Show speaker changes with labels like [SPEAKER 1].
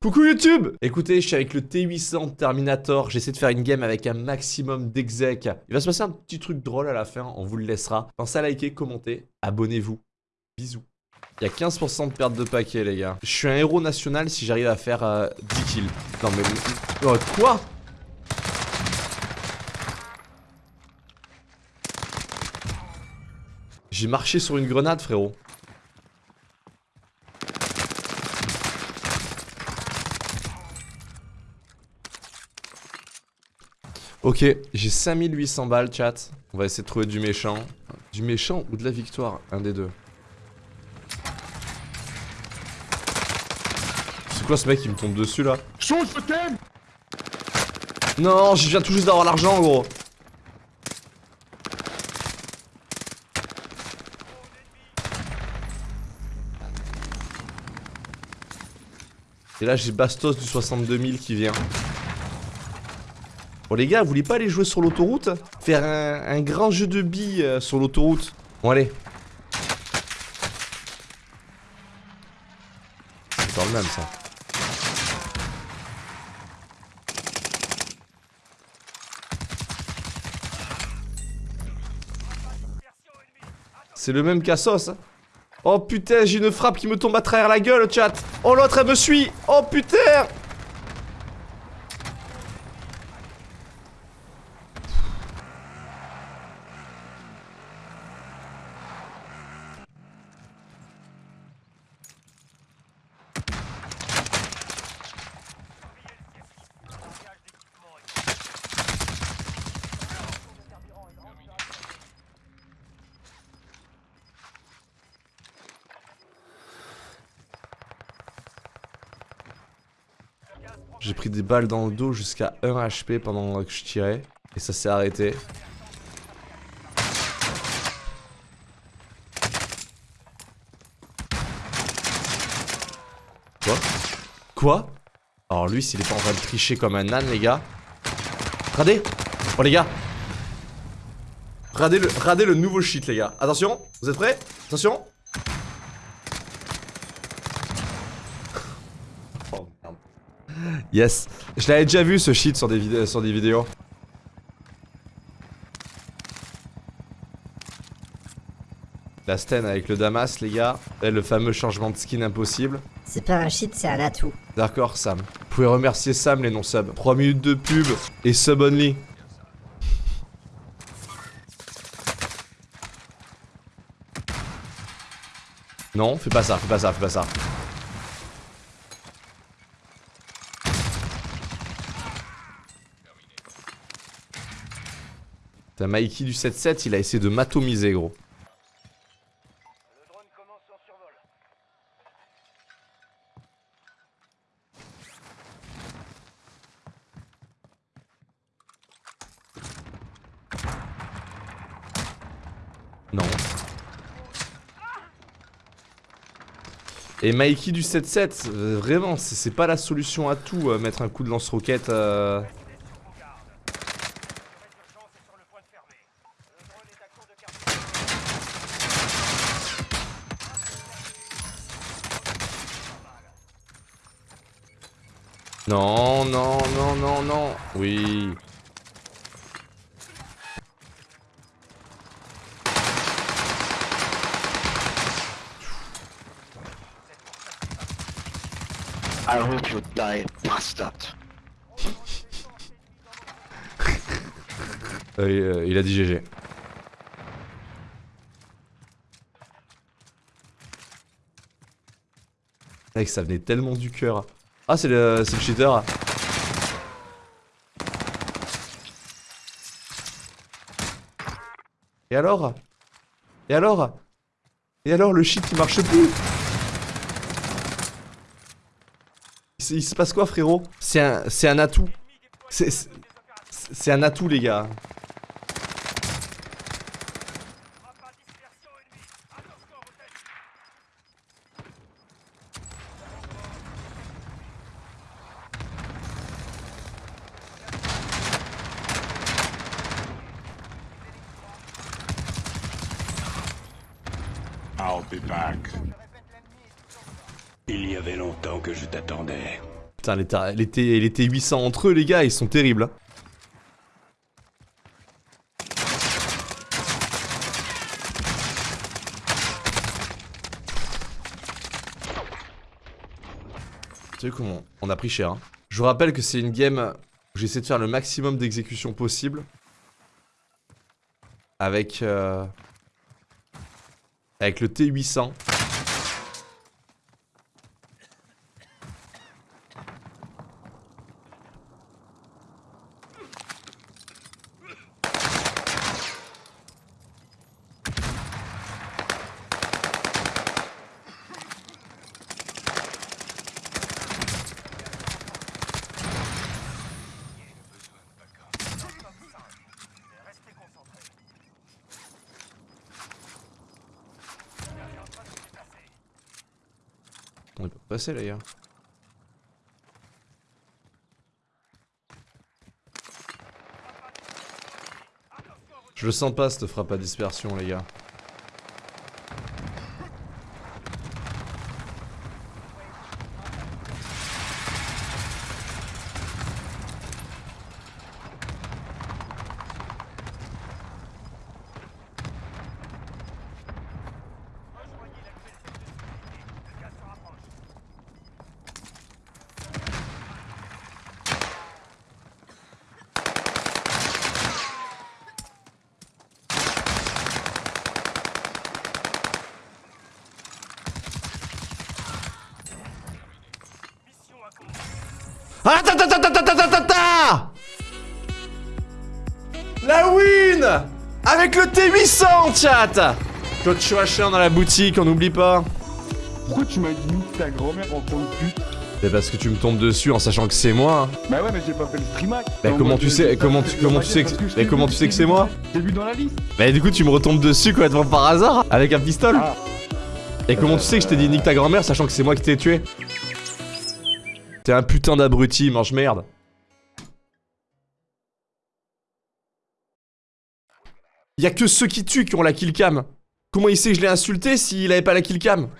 [SPEAKER 1] Coucou YouTube Écoutez, je suis avec le T800 Terminator, j'essaie de faire une game avec un maximum d'exec. Il va se passer un petit truc drôle à la fin, on vous le laissera. Pensez à liker, commenter, abonnez-vous. Bisous. Il y a 15% de perte de paquet les gars. Je suis un héros national si j'arrive à faire 10 euh, kills. Non mais... Oh, quoi? J'ai marché sur une grenade frérot. Ok, j'ai 5800 balles, chat. On va essayer de trouver du méchant. Du méchant ou de la victoire Un des deux. C'est quoi ce mec qui me tombe dessus là
[SPEAKER 2] Chose, je t'aime
[SPEAKER 1] Non, je viens tout juste d'avoir l'argent, gros. Et là, j'ai Bastos du 62 000 qui vient. Bon les gars, vous voulez pas aller jouer sur l'autoroute? Faire un, grand jeu de billes euh, sur l'autoroute? Bon allez. C'est dans le même ça. C'est le même cassos. Hein. Oh putain, j'ai une frappe qui me tombe à travers la gueule, chat. Oh l'autre, elle me suit. Oh putain J'ai pris des balles dans le dos jusqu'à 1 HP pendant que je tirais. Et ça s'est arrêté. Quoi? Quoi? Alors lui, s'il est pas en train de tricher comme un âne, les gars. Radez Oh les gars Radez le, le nouveau shit, les gars. Attention, vous êtes prêts? Attention Yes. Je l'avais déjà vu ce shit sur des, sur des vidéos. La Sten avec le Damas, les gars. Et le fameux changement de skin impossible.
[SPEAKER 3] C'est pas un shit, c'est un atout.
[SPEAKER 1] D'accord, Sam. Vous pouvez remercier Sam, les non-subs. 3 minutes de pub et sub only. Non, fais pas ça, fais pas ça, fais pas ça. T'as Mikey du 7-7, il a essayé de m'atomiser, gros. Non. Et Mikey du 7-7, euh, vraiment, c'est pas la solution à tout, euh, mettre un coup de lance-roquette. Euh... Non, non, non, non, non. Oui.
[SPEAKER 2] I hope you die, bastard.
[SPEAKER 1] euh, il a dit GG. Mec, ça venait tellement du cœur. Ah, c'est le, le cheater. Et alors? Et alors? Et alors, le shit il marche plus? Il, se passe quoi, frérot? C'est un, un atout. C'est un atout, les gars.
[SPEAKER 4] Il y avait longtemps que je t'attendais.
[SPEAKER 1] Putain, les T800 entre eux, les gars, ils sont terribles. hein. Tu sais comment on a pris cher. hein. Je vous rappelle que c'est une game où j'essaie de faire le maximum d'exécution possible. Avec... euh, Avec le T800. On est pas passé les gars. Je le sens pas cette frappe à dispersion les gars. Ah ta ta ta ta ta ta ta ta ta La win Avec le T800 chat Claude Chouachin dans la boutique, on n'oublie pas.
[SPEAKER 2] Pourquoi tu m'as dit nique ta grand-mère en tant que pute
[SPEAKER 1] C'est parce que tu me tombes dessus en sachant que c'est moi. hein.
[SPEAKER 2] Bah ouais, mais j'ai pas fait le stream hack.
[SPEAKER 1] Mais
[SPEAKER 2] En
[SPEAKER 1] comment tu sais- comment tu- comment tu sais que- mais comment tu sais que c'est moi
[SPEAKER 2] J'ai vu dans la liste.
[SPEAKER 1] Bah du coup tu me retombes dessus complètement par hasard avec un pistolet.
[SPEAKER 2] Ah.
[SPEAKER 1] Et comment tu sais que je t'ai dit nique ta grand-mère sachant que c'est moi qui t'ai tué T'es un putain d'abruti, mange merde. Y'a que ceux qui tuent qui ont la killcam. Comment il sait que je l'ai insulté s'il avait pas la killcam